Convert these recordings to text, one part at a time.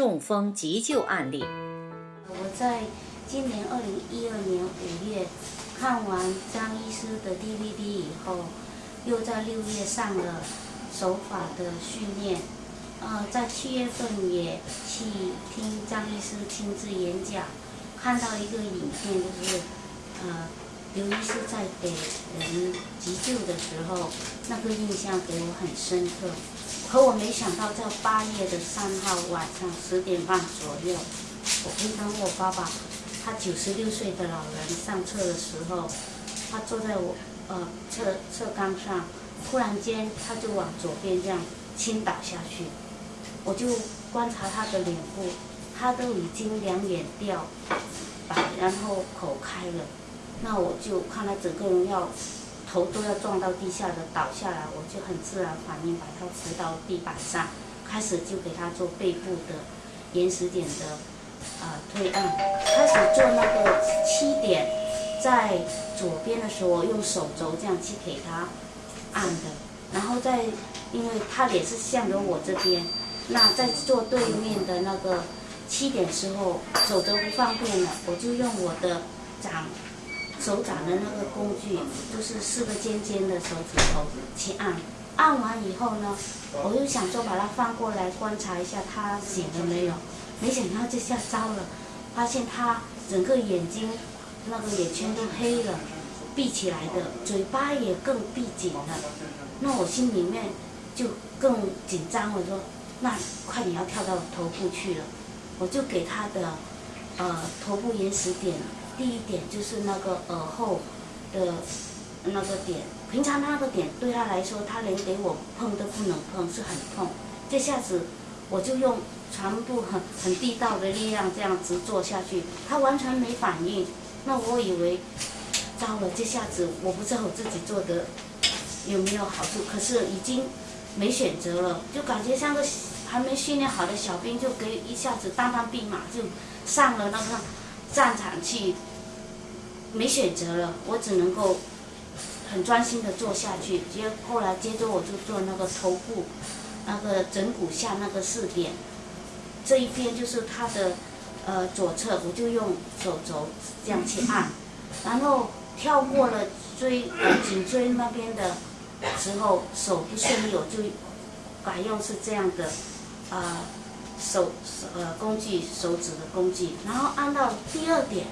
中风急救案例。我在今年二零一二年五月看完张医师的 DVD 以后，又在六月上了手法的训练。呃，在七月份也去听张医师亲自演讲，看到一个影片，就是呃，刘医师在给人急救的时候，那个印象给我很深刻。可我没想到，在八月的三号晚上十点半左右，我陪同我爸爸，他九十六岁的老人上车的时候，他坐在我呃侧侧缸上，突然间他就往左边这样倾倒下去。我就观察他的脸部，他都已经两眼掉白，然后口开了。那我就看他整个人要头都要撞到地下的倒下来，我就很自然反应把它扶到地板上，开始就给他做背部的延时点的啊推按，开始做那个七点，在左边的时候用手肘这样去给他按的，然后再因为他脸是向着我这边。那在做对面的那个七点之后，手都不方便了，我就用我的掌手掌的那个工具，就是四个尖尖的手指头去按。按完以后呢，我就想说把它翻过来观察一下他醒了没有。没想到这下糟了，发现他整个眼睛那个眼圈都黑了，闭起来的，嘴巴也更闭紧了。那我心里面就更紧张，我说。那快点要跳到头部去了，我就给他的，呃，头部延时点，第一点就是那个耳后的那个点，平常那个点对他来说，他连给我碰都不能碰，是很痛。这下子我就用全部很很地道的力量这样子做下去，他完全没反应。那我以为糟了，这下子我不知道我自己做的有没有好处，可是已经没选择了，就感觉像个。还没训练好的小兵就给一下子当当兵马就上了那个战场去，没选择了，我只能够很专心的做下去。接后来接着我就做那个头部那个枕骨下那个四点，这一边就是他的呃左侧，我就用手肘这样去按，然后跳过了椎颈椎那边的时候手不顺利，我就改用是这样的。啊，手呃工具手指的工具，然后按到第二点，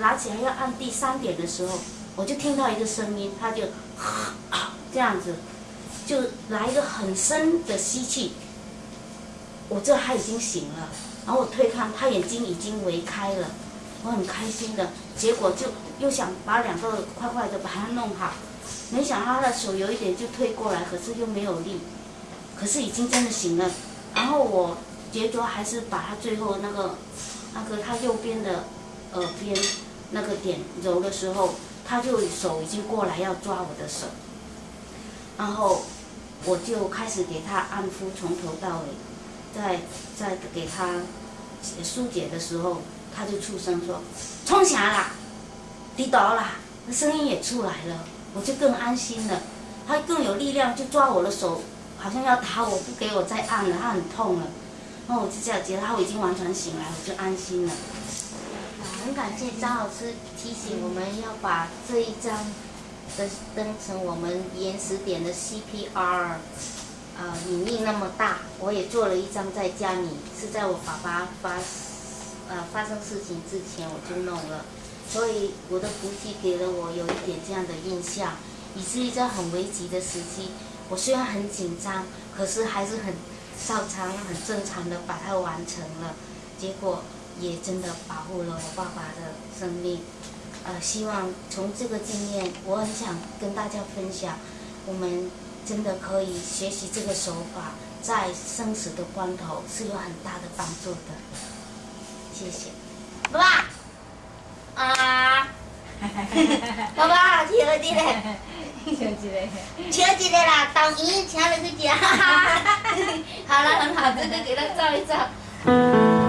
拿起来要按第三点的时候，我就听到一个声音，他就这样子，就来一个很深的吸气。我这他已经醒了，然后我推看，他眼睛已经微开了，我很开心的，结果就又想把两个快快的把它弄好，没想到他的手有一点就推过来，可是又没有力。可是已经真的醒了，然后我觉着还是把他最后那个，那个他右边的耳边那个点揉的时候，他就手已经过来要抓我的手，然后我就开始给他按敷，从头到尾，在在给他疏解的时候，他就出声说：“冲起来啦，跌倒啦！”那声音也出来了，我就更安心了，他更有力量就抓我的手。好像要打我，不给我再按了，他很痛了。然后我就这样觉得他已经完全醒来，我就安心了。很感谢张老师提醒我们要把这一张的登成我们延时点的 CPR，呃，影印那么大，我也做了一张在家里，是在我爸爸发呃发生事情之前我就弄了，所以我的福气给了我有一点这样的印象，以至于在很危急的时期。我虽然很紧张，可是还是很照常、很正常的把它完成了，结果也真的保护了我爸爸的生命。呃，希望从这个经验，我很想跟大家分享，我们真的可以学习这个手法，在生死的关头是有很大的帮助的。谢谢，爸爸啊，爸爸，听了你嘞。请几个？请几个啦？导演请了个家，好了，很好，这个给他照一照。